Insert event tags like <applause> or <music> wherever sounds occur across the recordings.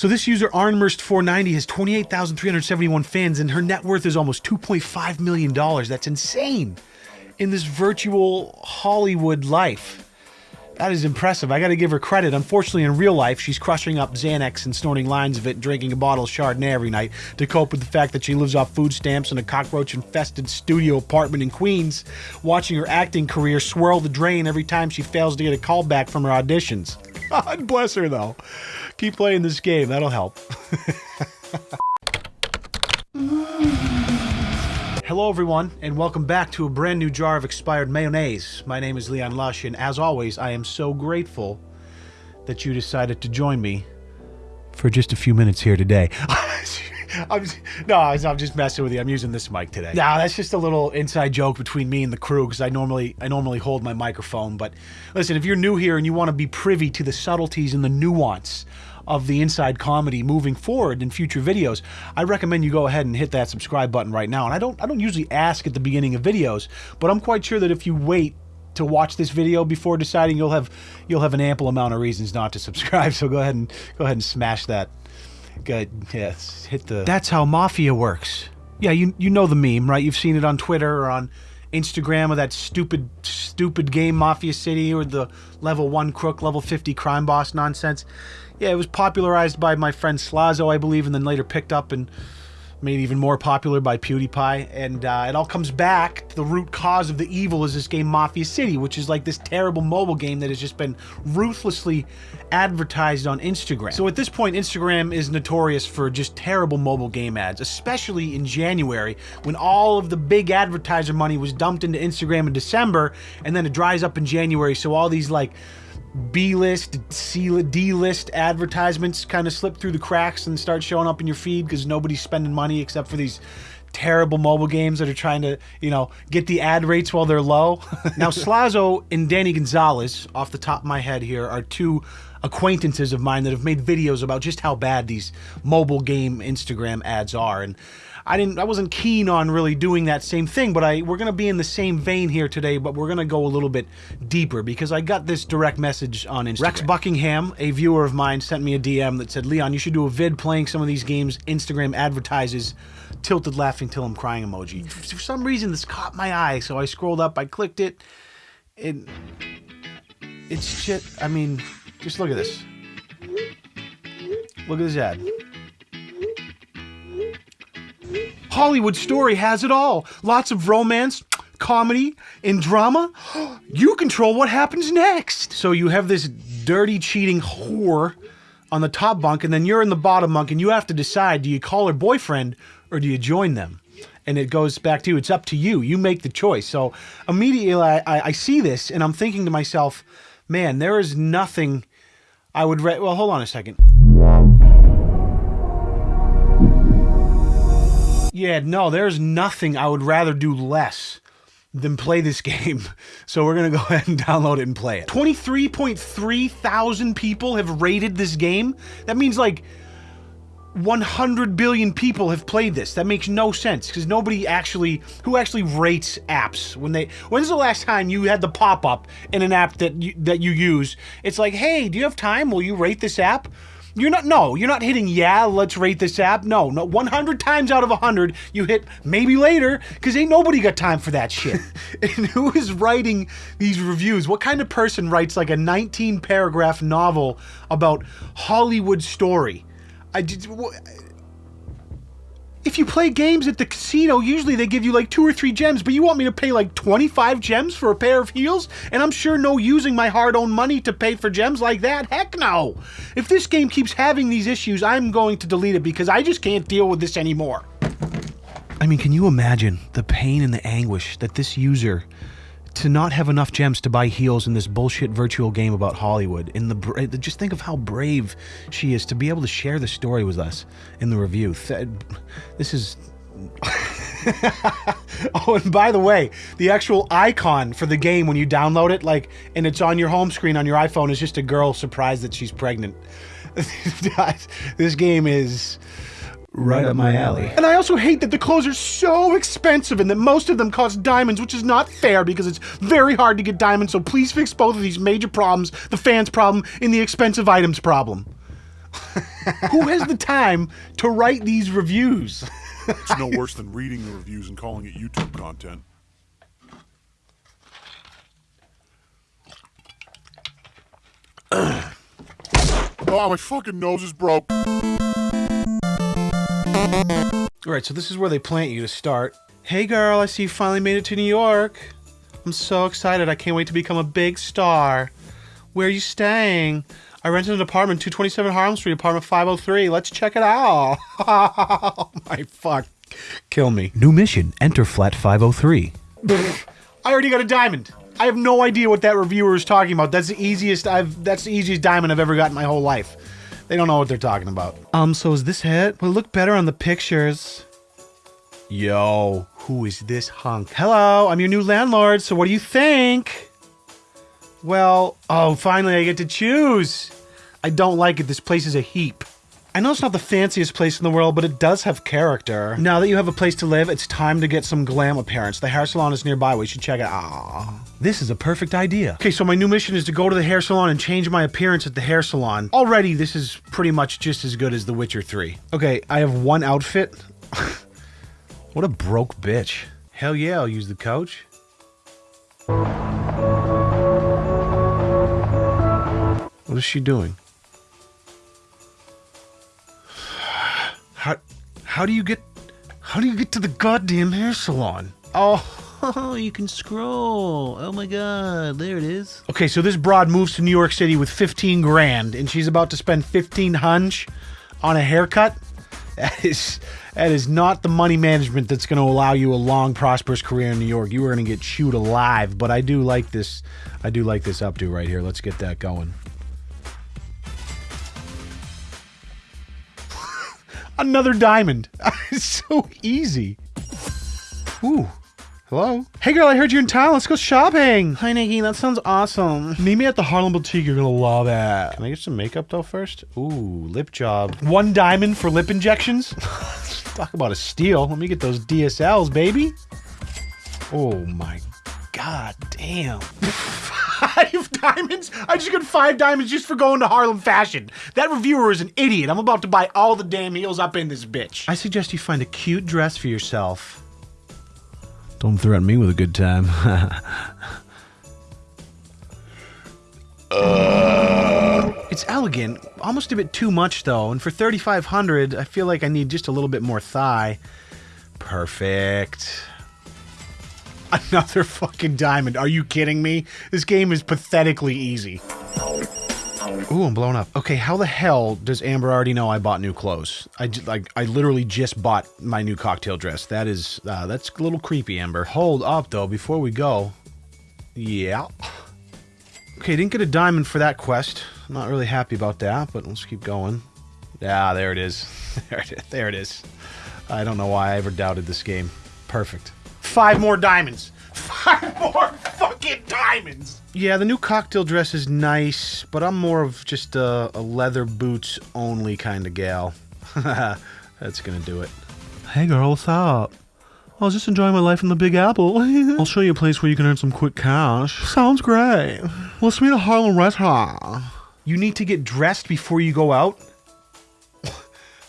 So this user Arnmerst490, has 28,371 fans and her net worth is almost 2.5 million dollars. That's insane. In this virtual Hollywood life. That is impressive. I got to give her credit. Unfortunately, in real life, she's crushing up Xanax and snorting lines of it, drinking a bottle of Chardonnay every night to cope with the fact that she lives off food stamps in a cockroach infested studio apartment in Queens, watching her acting career swirl the drain every time she fails to get a call back from her auditions. <laughs> God bless her, though. Keep playing this game, that'll help. <laughs> Hello, everyone, and welcome back to a brand new jar of expired mayonnaise. My name is Leon Lush, and as always, I am so grateful that you decided to join me for just a few minutes here today. <laughs> I'm, no, I'm just messing with you. I'm using this mic today. Now that's just a little inside joke between me and the crew because I normally I normally hold my microphone. But listen, if you're new here and you want to be privy to the subtleties and the nuance of the inside comedy moving forward in future videos, I recommend you go ahead and hit that subscribe button right now. And I don't I don't usually ask at the beginning of videos, but I'm quite sure that if you wait to watch this video before deciding you'll have you'll have an ample amount of reasons not to subscribe. <laughs> So go ahead and go ahead and smash that. Good. Yes. Hit the That's how mafia works. Yeah, you you know the meme, right? You've seen it on Twitter or on Instagram of that stupid, stupid game Mafia City or the level 1 crook, level 50 crime boss nonsense. Yeah, it was popularized by my friend Slazo, I believe, and then later picked up and made even more popular by PewDiePie. And uh, it all comes back to the root cause of the evil is this game Mafia City, which is like this terrible mobile game that has just been ruthlessly advertised on Instagram. So at this point, Instagram is notorious for just terrible mobile game ads, especially in January when all of the big advertiser money was dumped into Instagram in December and then it dries up in January. So all these like B-list, D-list advertisements kind of slip through the cracks and start showing up in your feed because nobody's spending money except for these terrible mobile games that are trying to, you know, get the ad rates while they're low. <laughs> now, Slazo and Danny Gonzalez, off the top of my head here, are two acquaintances of mine that have made videos about just how bad these mobile game Instagram ads are. And I didn't I wasn't keen on really doing that same thing, but I we're gonna be in the same vein here today, but we're gonna go a little bit deeper because I got this direct message on Instagram. Rex Buckingham, a viewer of mine, sent me a DM that said, Leon, you should do a vid playing some of these games Instagram advertises tilted laughing till I'm crying emoji. For some reason this caught my eye, so I scrolled up, I clicked it, and it's shit. I mean, just look at this. Look at this ad. Hollywood story has it all. Lots of romance, comedy, and drama. You control what happens next. So you have this dirty, cheating whore on the top bunk, and then you're in the bottom bunk, and you have to decide do you call her boyfriend or do you join them? And it goes back to you. It's up to you. You make the choice. So immediately I, I, I see this, and I'm thinking to myself, man, there is nothing I would. well, hold on a second. Yeah, no, there's nothing I would rather do less than play this <laughs> game. So we're to go <laughs> ahead and download it and play it. 23.3 thousand people have rated this game. That means like 100 billion people have played this. That makes no sense because nobody actually who actually rates apps when they when's the last time you had the pop-up in an app that you, that you use it's like hey do you have time will you rate this app you're not, no, you're not hitting, yeah, let's rate this app. No, no, 100 times out of 100, you hit maybe later, because ain't nobody got time for that shit. <laughs> and who is writing these reviews? What kind of person writes like a 19 paragraph novel about Hollywood story? I just, if you play games at the casino, usually they give you like two or three gems, but you want me to pay like 25 gems for a pair of heels? And I'm sure no using my hard-earned money to pay for gems like that. Heck no! If this game keeps having these issues, I'm going to delete it because I just can't deal with this anymore. I mean, can you imagine the pain and the anguish that this user to not have enough gems to buy heels in this bullshit virtual game about Hollywood. In the just think of how brave she is to be able to share the story with us in the review. This is. <laughs> oh, and by the way, the actual icon for the game when you download it, like, and it's on your home screen on your iPhone, is just a girl surprised that she's pregnant. <laughs> this game is right up my alley. And I also hate that the clothes are so expensive and that most of them cost diamonds, which is not fair because it's very hard to get diamonds, so please fix both of these major problems, the fans problem and the expensive items problem. <laughs> Who has the time to write these reviews? It's no worse than reading the reviews and calling it YouTube content. <coughs> oh, my fucking nose is broke. All right, so this is where they plant you to start. Hey girl, I see you finally made it to New York. I'm so excited. I can't wait to become a big star. Where are you staying? I rented an apartment, 227 Harlem Street, apartment 503. Let's check it out. <laughs> oh my fuck. Kill me. New mission. Enter flat 503. <laughs> I already got a diamond. I have no idea what that reviewer is talking about. That's the easiest I've that's the easiest diamond I've ever got in my whole life. They don't know what they're talking about. Um, so is this it? Will it look better on the pictures? Yo, who is this hunk? Hello, I'm your new landlord, so what do you think? Well, oh, finally I get to choose. I don't like it. This place is a heap. I know it's not the fanciest place in the world, but it does have character. Now that you have a place to live, it's time to get some glam appearance. The hair salon is nearby. We should check it out. This is a perfect idea. Okay, so my new mission is to go to the hair salon and change my appearance at the hair salon. Already, this is pretty much just as good as The Witcher 3. Okay, I have one outfit. <laughs> what a broke bitch. Hell yeah, I'll use the couch. What is she doing? How how do you get how do you get to the goddamn hair salon? Oh, <laughs> you can scroll. Oh my god, there it is. Okay, so this broad moves to New York City with 15 grand and she's about to spend 15 hunch on a haircut. That is that is not the money management that's going to allow you a long prosperous career in New York. You are going to get chewed alive, but I do like this I do like this updo right here. Let's get that going. Another diamond. <laughs> it's so easy. Ooh. Hello? Hey girl, I heard you're in town. Let's go shopping. Hi Nikki, that sounds awesome. Meet me at the Harlem Boutique. You're gonna love that. Can I get some makeup though first? Ooh, lip job. One diamond for lip injections? <laughs> Talk about a steal. Let me get those DSLs, baby. Oh my god damn. <laughs> five diamonds? I just got five diamonds just for going to Harlem Fashion. That reviewer is an idiot. I'm about to buy all the damn heels up in this bitch. I suggest you find a cute dress for yourself. Don't threaten me with a good time. <laughs> uh. It's elegant, almost a bit too much though, and for 3500 I feel like I need just a little bit more thigh. Perfect. <laughs> Another fucking diamond. Are you kidding me? This game is pathetically easy. Ooh, I'm blown up. Okay, how the hell does Amber already know I bought new clothes? I like I literally just bought my new cocktail dress. That is uh, that's a little creepy, Amber. Hold up though, before we go. Yeah. Okay, didn't get a diamond for that quest. I'm not really happy about that, but let's keep going. Yeah, there it is. <laughs> there it is. There it is. I don't know why I ever doubted this game. Perfect. Five more diamonds. <laughs> Five more fucking diamonds. Yeah, the new cocktail dress is nice, but I'm more of just a, a leather boots only kind of gal. <laughs> That's gonna do it. Hey girl, what's up? I was just enjoying my life in the Big Apple. <laughs> I'll show you a place where you can earn some quick cash. Sounds great. Let's meet at Harlem Restaurant. You need to get dressed before you go out?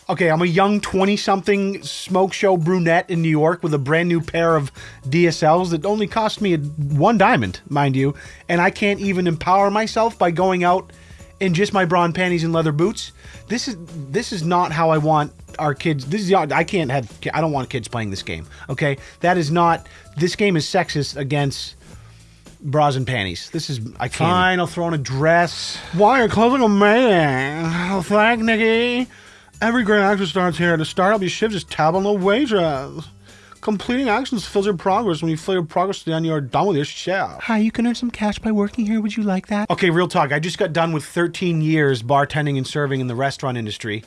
Okay, I'm a young 20 something smoke show brunette in New York with a brand new pair of DSLs that only cost me one diamond, mind you, and I can't even empower myself by going out in just my bra and panties and leather boots. This is this is not how I want our kids. This is I can't have I don't want kids playing this game. Okay? That is not this game is sexist against bras and panties. This is I can't. Fine, I'll throw on a dress. Why are you clothes like a man? Oh, thank Nikki. Every great action starts here. To start up your shift, just tab on the waitress. Completing actions fills your progress. When you fill your progress, then you're done with your shift. Hi, you can earn some cash by working here. Would you like that? Okay, real talk. I just got done with 13 years bartending and serving in the restaurant industry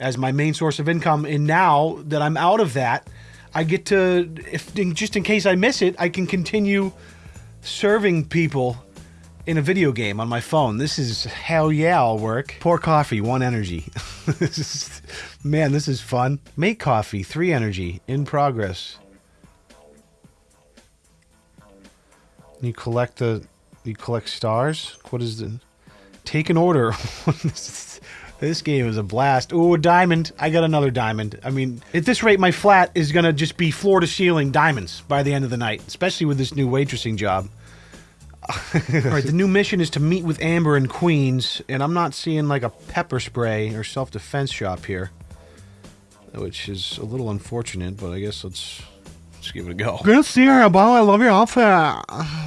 as my main source of income. And now that I'm out of that, I get to, if just in case I miss it, I can continue serving people in a video game on my phone. This is hell yeah, I'll work. Pour coffee, one energy. <laughs> this <laughs> is, man, this is fun. Make coffee, three energy, in progress. You collect the, you collect stars. What is the? Take an order. this <laughs> This game is a blast. Ooh, a diamond. I got another diamond. I mean, at this rate, my flat is going to just be floor to ceiling diamonds by the end of the night, especially with this new waitressing job. All right, the new mission is to meet with Amber in Queens, and I'm not seeing like a pepper spray or self defense shop here, which is a little unfortunate, but I guess let's. Let's give it a go. Good to see her, Bob. I love your outfit.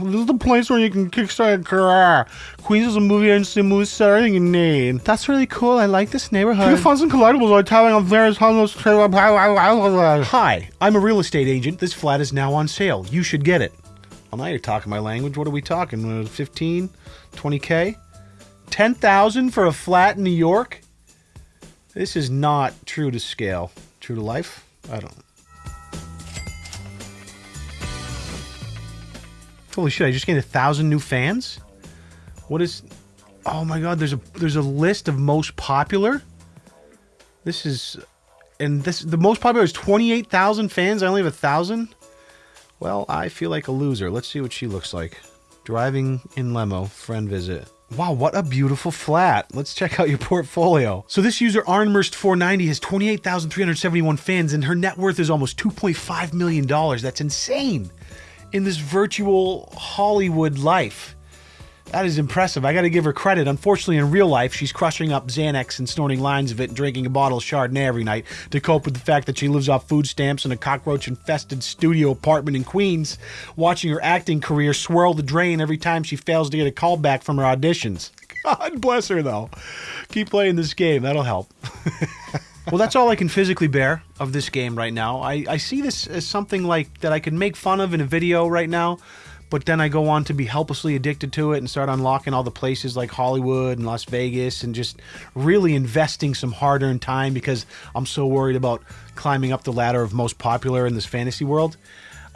This is the place where you can kickstart a career. Queens is a movie agency, movie set, everything you need. That's really cool. I like this neighborhood. You can find some collectibles like having a various homeless Hi, I'm a real estate agent. This flat is now on sale. You should get it. Well, now you're talking my language. What are we talking? Uh, 15, 20k, 10,000 for a flat in New York? This is not true to scale. True to life? I don't. Holy shit! I just gained a thousand new fans. What is? Oh my god! There's a there's a list of most popular. This is, and this the most popular is twenty eight thousand fans. I only have a thousand. Well, I feel like a loser. Let's see what she looks like. Driving in limo, friend visit. Wow, what a beautiful flat. Let's check out your portfolio. So this user Arnmurst490 has 28,371 fans and her net worth is almost 2.5 million dollars. That's insane in this virtual Hollywood life. That is impressive. I got to give her credit. Unfortunately, in real life, she's crushing up Xanax and snorting lines of it and drinking a bottle of Chardonnay every night to cope with the fact that she lives off food stamps in a cockroach infested studio apartment in Queens, watching her acting career swirl the drain every time she fails to get a call back from her auditions. <laughs> God bless her, though. Keep playing this game, that'll help. <laughs> well, that's all I can physically bear of this game right now. I, I see this as something like that I could make fun of in a video right now, but then I go on to be helplessly addicted to it and start unlocking all the places like Hollywood and Las Vegas and just really investing some hard earned time because I'm so worried about climbing up the ladder of most popular in this fantasy world.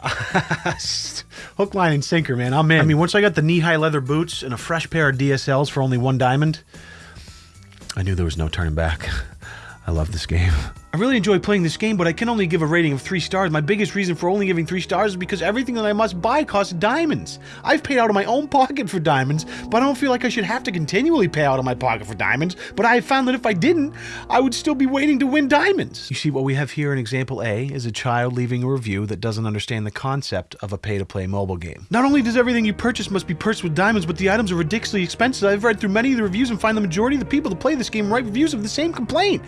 <laughs> Hook, line, and sinker, man. I'm in. I mean, once I got the knee high leather boots and a fresh pair of DSLs for only one diamond, I knew there was no turning back. <laughs> I love this game. I really enjoy playing this game, but I can only give a rating of 3 stars. My biggest reason for only giving 3 stars is because everything that I must buy costs diamonds. I've paid out of my own pocket for diamonds, but I don't feel like I should have to continually pay out of my pocket for diamonds. But I found that if I didn't, I would still be waiting to win diamonds. You see, what we have here in example A is a child leaving a review that doesn't understand the concept of a pay-to-play mobile game. Not only does everything you purchase must be purchased with diamonds, but the items are ridiculously expensive. I've read through many of the reviews and find the majority of the people that play this game write reviews of the same complaint.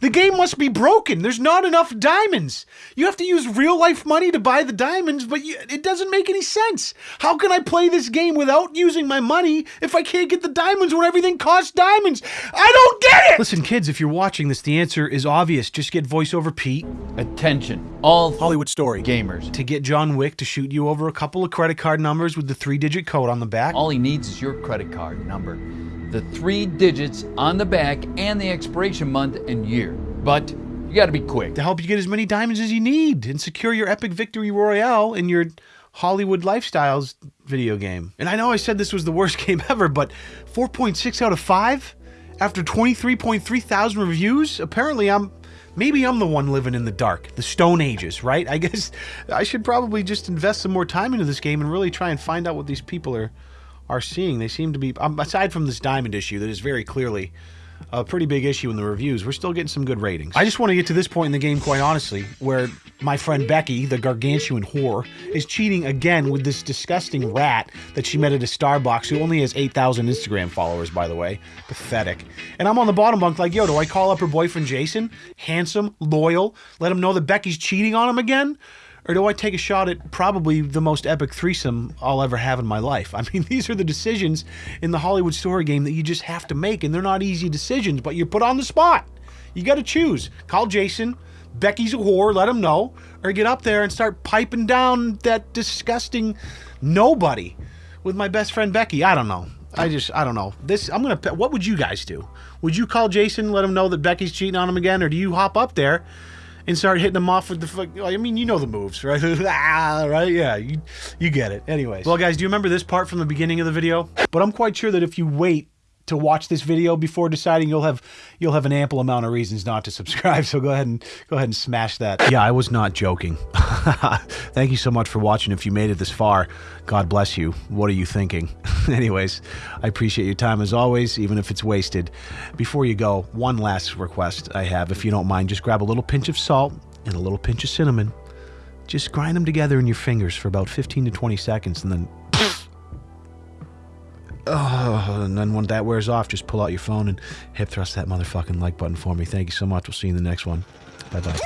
The game must be broken. There's not enough diamonds. You have to use real life money to buy the diamonds, but you, it doesn't make any sense. How can I play this game without using my money if I can't get the diamonds when everything costs diamonds? I don't get it! Listen, kids, if you're watching this, the answer is obvious. Just get voiceover Pete. Attention, all Hollywood story. gamers. To get John Wick to shoot you over a couple of credit card numbers with the three digit code on the back. All he needs is your credit card number, the three digits on the back, and the expiration month and year. But you got to be quick. to help you get as many diamonds as you need and secure your epic victory royale in your Hollywood Lifestyles video game. And I know I said this was the worst <laughs> game ever, but 4.6 out of 5 after 23.3 thousand reviews? Apparently I'm maybe I'm the one living in the dark, the stone ages, right? I <laughs> guess I should probably just invest some more time into this game and really try and find out what these people are are seeing. They seem to be um, aside from this diamond issue that is very clearly a pretty big issue in the reviews. We're still getting some good ratings. I just want to get to this point in the game, quite honestly, where my friend Becky, the gargantuan whore, is cheating again with this disgusting rat that she met at a Starbucks who only has 8,000 Instagram followers, by the way. Pathetic. And I'm on the bottom bunk like, yo, do I call up her boyfriend Jason? Handsome, loyal, let him know that Becky's cheating on him again? Or do I take a shot at probably the most epic threesome I'll ever have in my life? I mean, <laughs> these are the decisions in the Hollywood story game that you just have to make, and they're not easy decisions, but you're put on the spot. You got to choose. Call Jason. Becky's a whore. Let him know, or get up there and start piping down that disgusting nobody with my best friend Becky. I don't know. I just I don't know. This I'm gonna. What would you guys do? Would you call Jason, let him know that Becky's cheating on him again, or do you hop up there? And start hitting them off with the. fuck- I mean, you know the moves, right? <laughs> Ah, right? Yeah, you you get it. Anyways, well, guys, do you remember this part from the beginning of the video? But I'm quite sure that if you wait to watch this video before deciding, you'll have you'll have an ample amount of reasons not to subscribe. <laughs> So go ahead and go ahead and smash that. Yeah, I was not joking. <laughs> Thank you so much for watching. If you made it this far, God bless you. What are you thinking? <laughs> Anyways, I appreciate your time as always, even if it's wasted. Before you go, one last request I have, if you don't mind, just grab a little pinch of salt and a little pinch of cinnamon. Just grind them together in your fingers for about 15 to 20 seconds and then uh, and then when that wears off, just pull out your phone and hip thrust that motherfucking like button for me. Thank you so much. We'll see you in the next one. Bye bye.